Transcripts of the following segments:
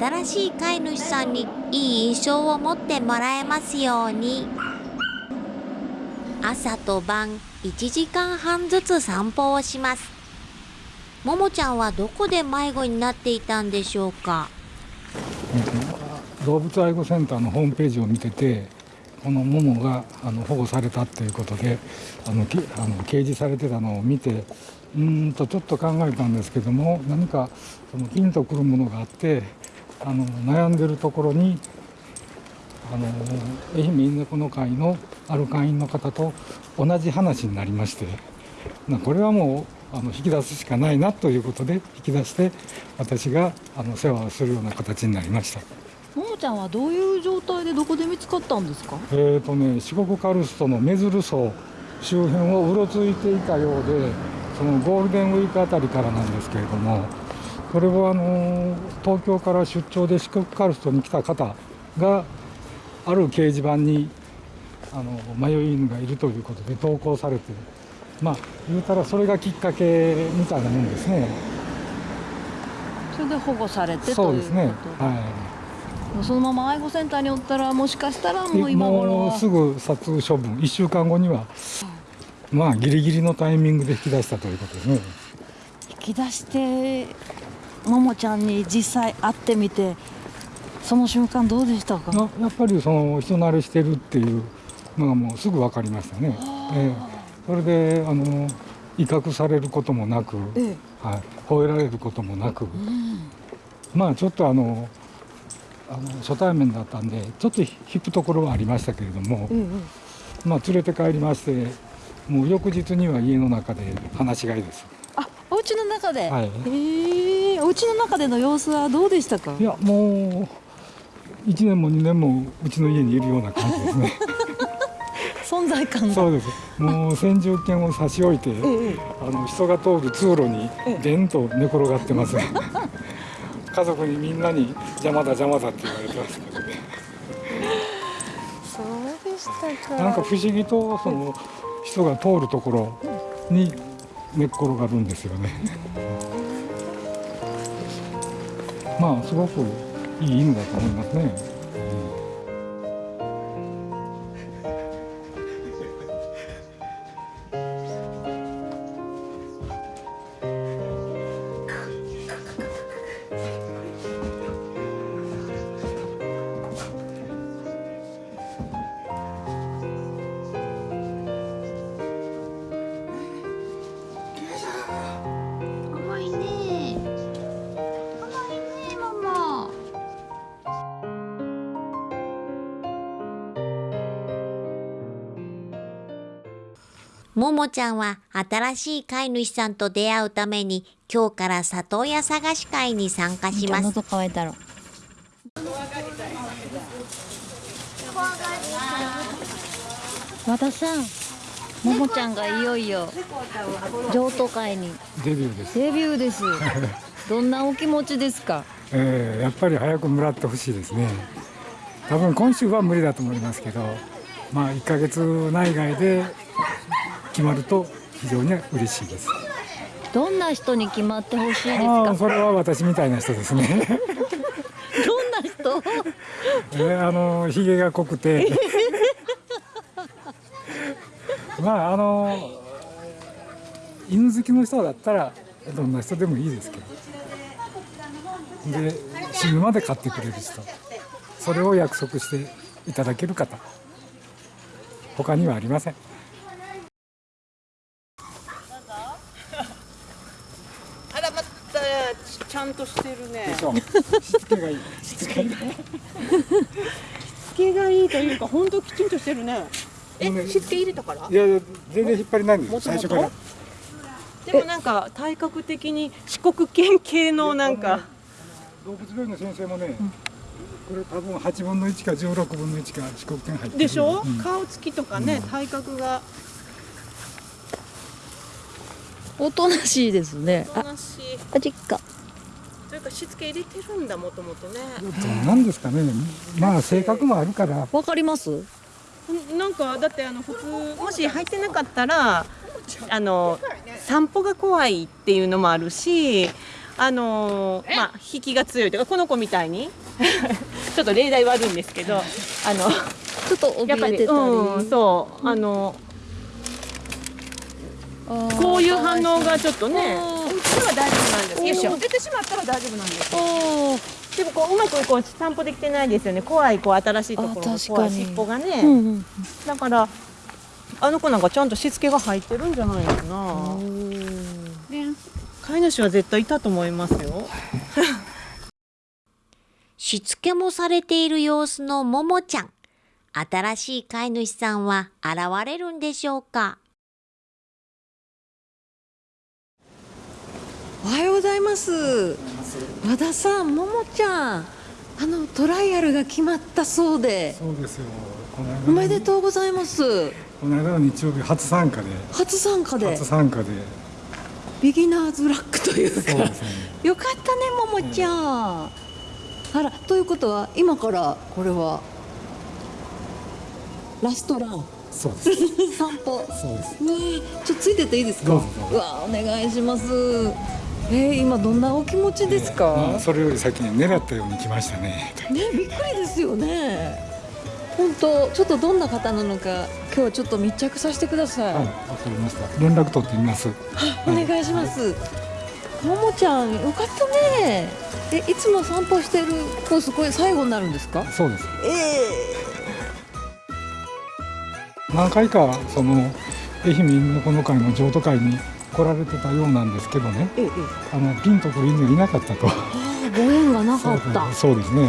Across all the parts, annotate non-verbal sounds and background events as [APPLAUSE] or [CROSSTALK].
新しい飼い主さんにいい印象を持ってもらえますように。朝と晩1時間半ずつ散歩をします。ももちゃんはどこで迷子になっていたんでしょうか？動物愛護センターのホームページを見ててこのモモがあの保護されたっていうことであのあの掲示されてたのを見てうんとちょっと考えたんですけども何かそのピンとくるものがあってあの悩んでるところにあの愛媛犬猫の会のある会員の方と同じ話になりましてこれはもうあの引き出すしかないなということで引き出して私があの世話をするような形になりました。ももちゃんはどういう状態でどこで見つかったんですか？えーとね四国カルストの目鶴荘周辺をうろついていたようでそのゴールデンウィークあたりからなんですけれどもこれはあの東京から出張で四国カルストに来た方がある掲示板にあの迷い犬がいるということで投稿されてまあ言うたらそれがきっかけみたいなもんですね。それで保護されてそうですね。はい。そのまま愛護センターにおったらもしかしたらもう今頃もうすぐ殺処分。1週間後にはまあギリギリのタイミングで引き出したということですね。引き出してももちゃんに実際会ってみてその瞬間どうでしたか？やっぱりその人慣れしてるっていうのがもうすぐ分かりましたね、えー、それであの威嚇されることもなく、ええ、はい、吠えられることもなく、うん、まあちょっとあのあの初対面だったんでちょっと引くところはありましたけれども、うんうん、まあ連れて帰りましてもう翌日には家の中で話し飼いです。家の中で。はい。ええー、お家の中での様子はどうでしたか？いや、もう一年も二年もうちの家にいるような感じですね。[LAUGHS] [LAUGHS] 存在感そうです。もう先住犬を差し置いて、ええ、あの人が通る通路にでんと寝転がってます。[LAUGHS] 家族にみんなに邪魔だ邪魔だって言われてますけどね。そうでしたか。なんか不思議とその。人が通るところに寝っ転がるんですよね。まあすごくいい犬だと思いますね。ももちゃんは新しい飼い主さんと出会うために今日から里親探し会に参加します。和田さん、ももちゃんがいよいよ譲渡会にデビューです。デビューです。[LAUGHS] どんなお気持ちですか？えー、やっぱり早くもらってほしいですね。多分今週は無理だと思いますけど、まあ1ヶ月内外で決まると非常に嬉しいです。どんな人に決まってほしいですか？それは私みたいな人ですね。どんな人？えあのひげが濃くて。まああの犬好きの人だったらどんな人でもいいですけど。で死ぬまで飼ってくれる人。それを約束していただける方。他にはありませんちゃんとしてるね。しつけがいい。[LAUGHS] しつけがいい。しつけがいいというか、本当きちんとしてるね。え、しつけ入れたから？いやいや、全然引っ張りないんです。最初から。でもなんか体格的に四国県系のなんか。動物病院の先生もね。これ多分八分の一か十六分の一か四国県入ってでしょ、うん、顔つきとかね、うん、体格がおとなしいですねおとなしいあ実家というかしつけ入れてるんだもともとね。なんですかね。まあ性格もあるから。わかります。なんかだってあの普通もし入ってなかったらあの散歩が怖いっていうのもあるしあのーまあ引きが強いというかこの子みたいに。[LAUGHS] ちょっと例題悪いんですけどあのちょっとやっぱり、怯えてたり、うん、そうあのこういう反応がちょっとねあーうちでは大丈夫なんです。よいしょよ出てしまったら大丈夫なんですよ。おでもこううまくこう散歩できてないですよね。怖いこう新しいところあが怖い。尻尾がね、ーうんうん。だからあの子なんかちゃんとしつけが入ってるんじゃないかな、飼い主は絶対いたと思いますよ。[LAUGHS] しつけもされている様子のももちゃん。新しい飼い主さんは現れるんでしょうか？おはようございます。和田さんももちゃんあのトライアルが決まったそうで。そうですよ。この間のおめでとうございます。この間の日曜日初参加で。初参加で。初参加で。ビギナーズラックというか。そうですね。よかったねももちゃん、あらということは今からこれはラストラン。そうです。[LAUGHS] 散歩。そうです。ねえ。ちょっとついてっていいですか？うわお願いしますえー、今どんなお気持ちですか、まあそれより先に狙ったように来ましたね。ねびっくりですよね。本当ちょっとどんな方なのか今日はちょっと密着させてください、はいわかりました。連絡取ってみます。お願いします。ももちゃんよかったね。えいつも散歩してるコースこれ最後になるんですか？そうです。え何回かその愛媛犬のこの会の譲渡会に来られてたようなんですけどね。ええ。えあのピンとくる犬がいなかったと。ああご縁がなかった。[LAUGHS] そうですね、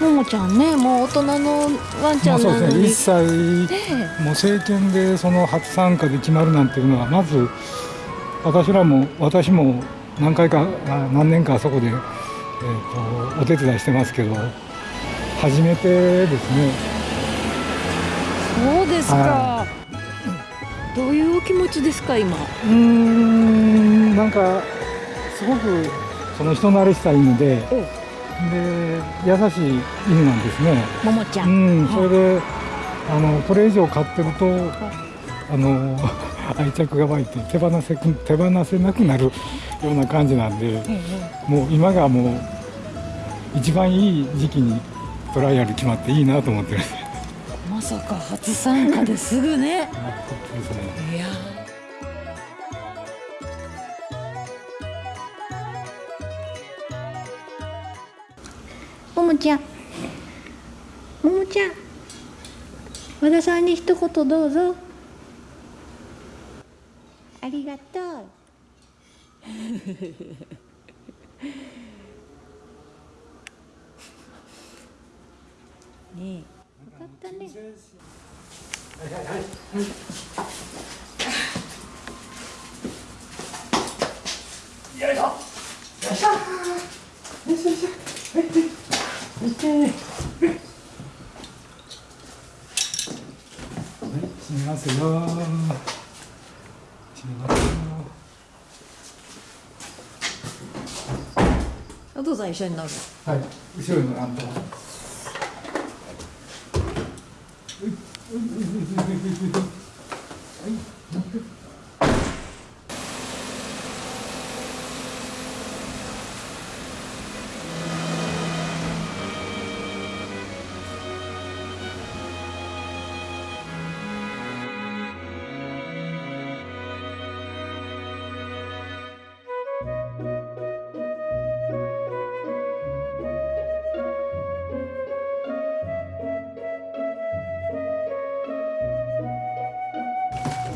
ももちゃんねもう大人のワンちゃまあそうですね。んなのに、一歳えもう政権でその初参加で決まるなんていうのはまず私らも私も何回かあ何年かあそこで、えー、とお手伝いしてますけど初めてですね。そうですか、はどういうお気持ちですか今？うーんなんかすごくその人慣れした犬でえで優しい犬なんですね。ももちゃ、うんん、それであのこれ以上飼ってるとあの [LAUGHS] 愛着が湧いて手放せく手放せなくなるような感じなんでもう今がもう一番いい時期にトライアル決まっていいなと思ってるんですさか初参加ですぐね。いや。ももちゃん。ももちゃん。和田さんに一言どうぞ。ありがとう。[LAUGHS] ねえよかったね閉めますよ。閉めますよ。お父さん一緒に乗るはい、後ろにあんと。Mm-hmm.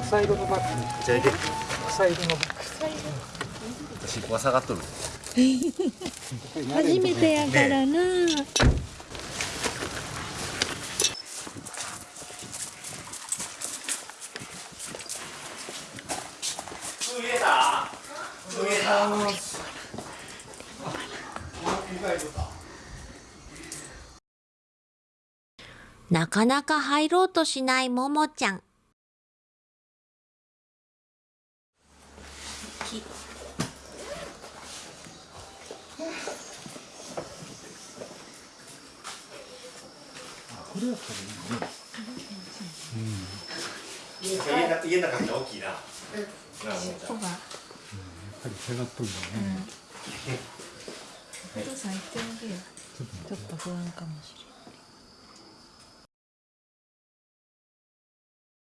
サイドのバッグ。じゃあいけサイドのバッ尻尾が下がっとるグ。初めてやからな、なかなか入ろうとしないももちゃん。家の家の中に大きいな。なあもうちゃん。かり下がっとるよね、お父さん。言ってあげよちょっと不安かもしれない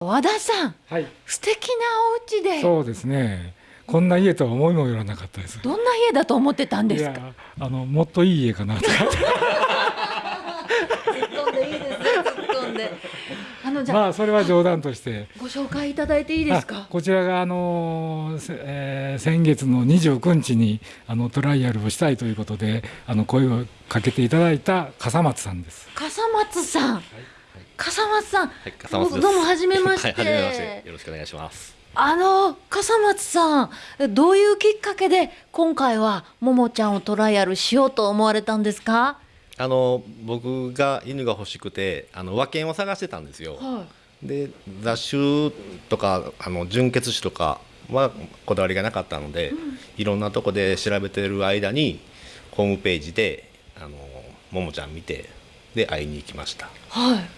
和田さん。はい素敵なお家でそうですねこん。な家とは思いもよらなかったですどん。な家だと思ってたん。ですかいやあのもっといい家かなとか突っ込んでいいですね突っ込んであのじゃあ、まあそれは冗談として。ご紹介いただいていいですあかこちらがあの、せえー先月の29日にあのトライアルをしたいということであの声をかけていただいた笠松さんです。笠松さん、笠松さん、はい笠松どうもはじめまして、はい、はじめまして。よろしくお願いします。あの笠松さんどういうきっかけで今回はももちゃんをトライアルしようと思われたんですか？あの僕が犬が欲しくて、あの和犬を探してたんですよ。はで雑種とかあの純血種とかはこだわりがなかったので、いろんなとこで調べてる間にホームページであのももちゃん見てで会いに行きました。はいはい。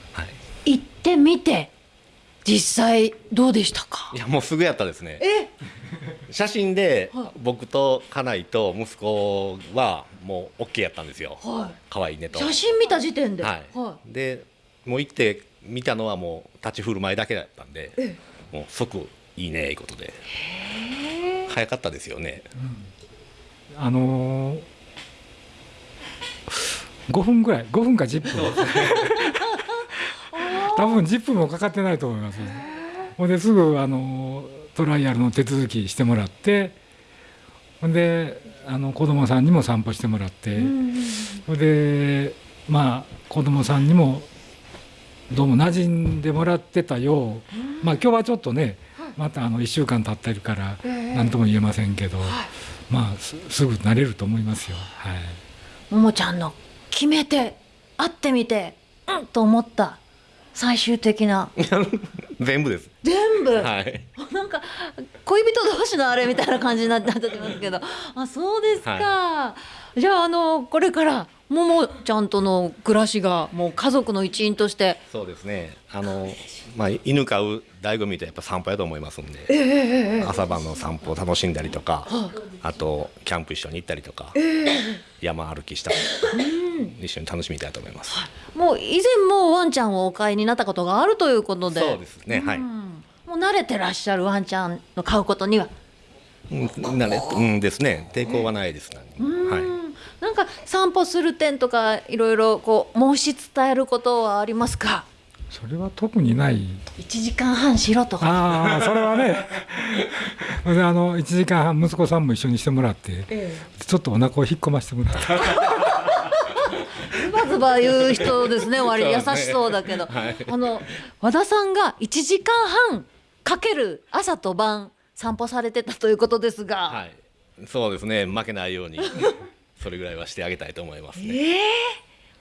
行ってみて実際どうでしたか？いやもうすぐやったですね。え？写真ではい。僕と家内と息子はもう OK やったんですよ。は可愛いねと。い写真見た時点で？はい、はでもう行って見たのはもう立ち振る舞いだけだったんでえもう即いいねいうことで。早かったですよね。あのー、5分ぐらい5分か10分多分10分もかかってないと思いますほんですぐ、あのートライアルの手続きしてもらってほんであの子供さんにも散歩してもらって、ほんでまあ子供さんにもどうも馴染んでもらってたよう、まあ今日はちょっとねまたあの1週間経ってるから何とも言えませんけど、まあすすぐ慣れると思いますよ。はい。ももちゃんの決めて会ってみてうんと思った最終的な。[LAUGHS] 全部です。全部、はい。[LAUGHS] なんか恋人同士のあれみたいな感じになってなってますけど。あそうですか、じゃああのこれからももちゃんとの暮らしがもう家族の一員として。そうですね。あの、まあ、犬飼う醍醐味ってやっぱ散歩やと思いますんで、朝晩の散歩を楽しんだりとか、あとキャンプ一緒に行ったりとか、山歩きしたりとか、一緒に楽しみたいと思います、もう以前もワンちゃんをお飼いになったことがあるということで。そうですね。はい、うん。もう慣れてらっしゃるワンちゃんの飼うことには。うんなれうんですね。抵抗はないです、何にもはい。うんなんか散歩する点とかいろいろこう申し伝えることはありますか？それは特にない。1時間半しろとか。ああそれはね。[LAUGHS] であの1時間半息子さんも一緒にしてもらって、ちょっとお腹を引っ込ませてもらってズバズバ言う人ですね。[LAUGHS] 割り。優しそうだけど、はい。あの和田さんが1時間半かける朝と晩散歩されてたということですが、はい、そうですね。負けないように [LAUGHS] それぐらいはしてあげたいと思いますね。ええ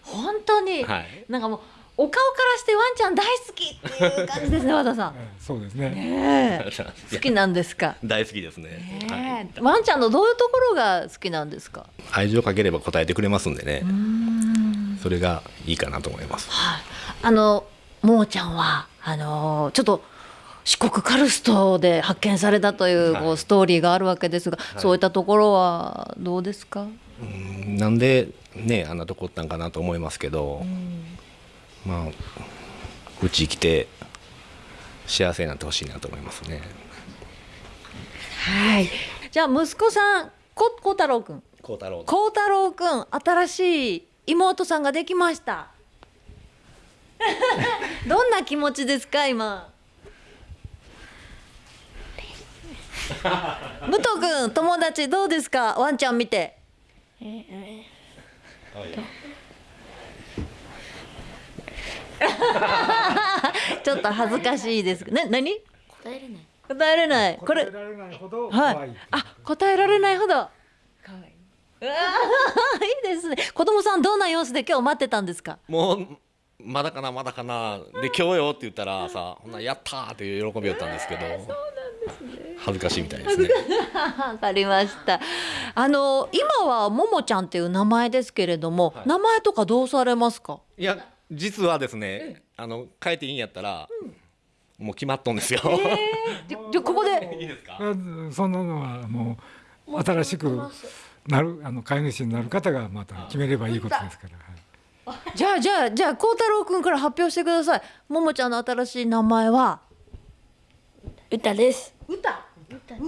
本当に、はい。なんかもうお顔からしてワンちゃん大好きっていう感じですね [LAUGHS] 和田さん。そうですね。ねえ。好きなんですか？大好きですね、ねえ。ワンちゃんのどういうところが好きなんですか？愛情かければ答えてくれますんでねそれがいいかなと思いますはい。あのももちゃんはあのちょっと四国カルストで発見されたという、はいこうストーリーがあるわけですが、いそういったところはどうですか？うんなんでねあんなとこおったんかなと思いますけど、まあうち来て幸せになってほしいなと思いますねはい。じゃあ息子さんここ太郎くん。孝太郎孝太郎くん新しい妹さんができました。[LAUGHS] どんな気持ちですか今？武藤くん友達どうですか？ワンちゃん見て。ちょっと恥ずかしいです。な何？答えれない。答えれない。これ答えられないほどはい。あ、答えられないほど。可愛い。いいですね。子供さんどんな様子で今日待ってたんですか？もうまだかなまだかなで今日よって言ったらさ [LAUGHS] ほんならやったーっていう喜びだったんですけど、恥ずかしいみたいですねわかりました。あの今はももちゃんっていう名前ですけれども、はい名前とかどうされますか？いや実はですねあの変えていいんやったら、もう決まっとんですよ、じゃじゃここで。いいですか？あそんなのはもう新しくなるあの飼い主になる方がまた決めればいいことですから、はい、じゃあじゃあじゃあ孝太郎くんから発表してください。ももちゃんの新しい名前は？歌です。歌？歌歌っ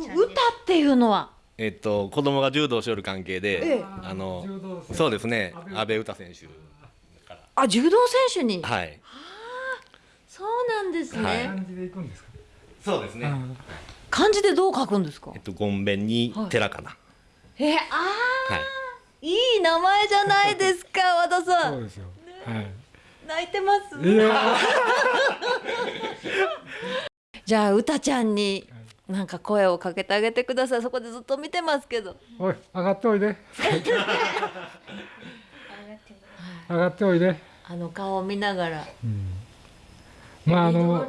ていうのは？えっと子供が柔道しよる関係で、ええ。あのそうですね。阿部詩選手あ柔道選手に？はい。そうなんですね、はい。感じでいくんですか、そうですね、うん。漢字でどう書くんですか？えっとごんべんに寺かなえあはい。ーいい名前じゃないですか [LAUGHS] 和田さん。そうですよ、はい。泣いてます？いや [LAUGHS] じゃあ歌ちゃんになんか声をかけてあげてください。そこでずっと見てますけど。おい上がっておいで。[LAUGHS] 上がっておいで、あの顔を見ながら。まああの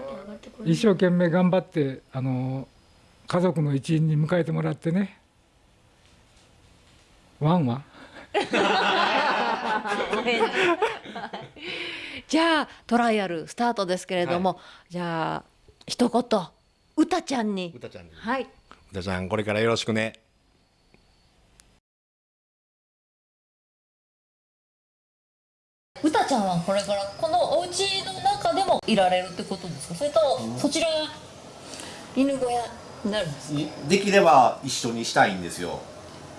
一生懸命頑張ってあの家族の一員に迎えてもらってねワンは [LAUGHS] じゃあトライアルスタートですけれども、じゃあ一言歌ちゃんに。うたちゃんに。はい。うたちゃんこれからよろしくね。歌ちゃんはこれからこのお家の中でもいられるってことですか？それともそちらが犬小屋になるんですか？できれば一緒にしたいんですよ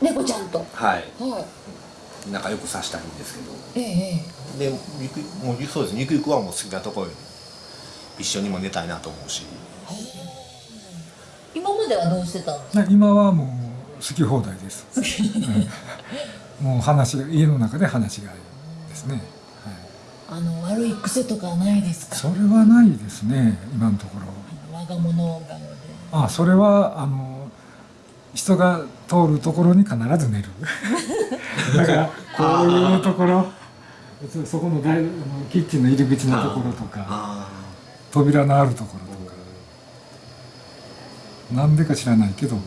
猫ちゃんと。はい。はい。仲良くさしたいんですけど。えええでゆくもうそうです。ゆくゆくはもう好きなところに一緒にも寝たいなと思うし。え。今まではどうしてたんですか？今はもう好き放題です、うん。もう話が家の中で話がですね、はい、あの悪い癖とかないですか？それはないですね今のところ。我が物顔で。あそれはあの人が通るところに必ず寝る。[LAUGHS] だからこういうところそそこのキッチンの入り口のところとかあ扉のあるところとか。なんでか知らないけど。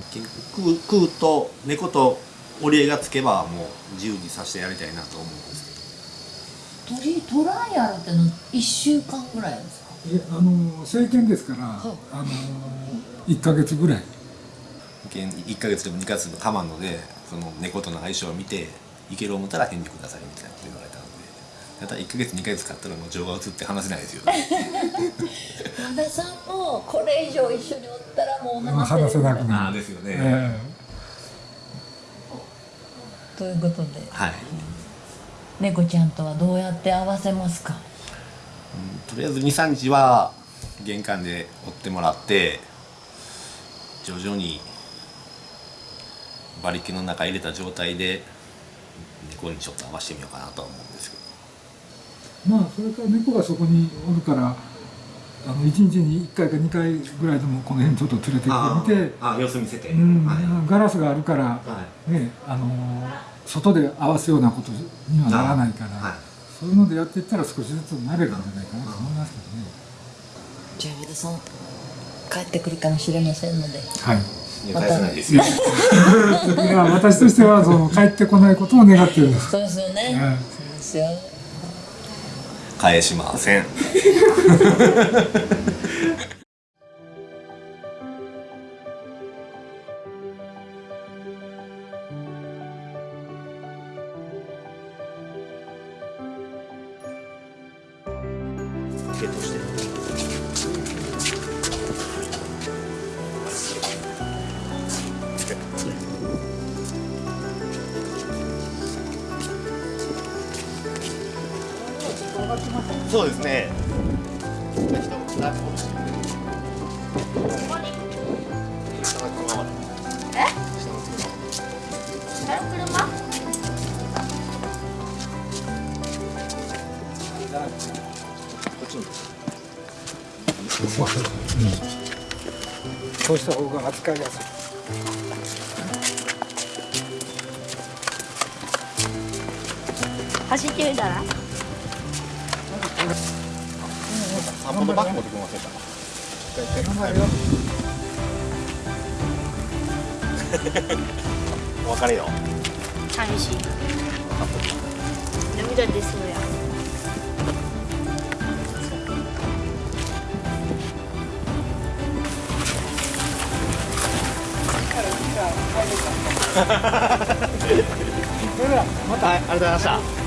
食うと猫と折り合いがつけばもう自由にさせてやりたいなと思うんですけど。鳥トライアルっての1週間ぐらいですか？いやあの政権ですから、あの1ヶ月ぐらい1ヶ月でも2ヶ月でも構わんのでその猫との相性を見ていける思ったら返事くださいみたいなこと言われたので。ただ1ヶ月2ヶ月買ったらもう情が移って話せないですよね。和田さんもこれ以上一緒におったらもうまあ話せなくあなる、あですよね、えということで。はい。猫ちゃんとはどうやって合わせますか？とりあえず23日は玄関で追ってもらって徐々に馬力の中入れた状態で猫にちょっと合わせてみようかなとは思うんですけど。えまあそれから猫がそこにおるからあの1日に1回か2回ぐらいでもこの辺ちょっと連れてきてみてあ様子見せて、うんはい。ガラスがあるから、はねあのー外で合わせようなことにはならないから、はい。そういうのでやっていったら少しずつ慣れるんじゃないかなと思いますけどね。じゃあ和田さん帰ってくるかもしれませんので。はい返さないですよ。いや私としてはその帰ってこないことを願ってるんです。そうですよね、うですよ。返しません [LAUGHS] そうですね。そうした方が扱いやすい。走ってみたら？散歩のバッグ持ってきませんか。お別れよ。寂しい涙出そうやは [LAUGHS] それではまたはいありがとうございました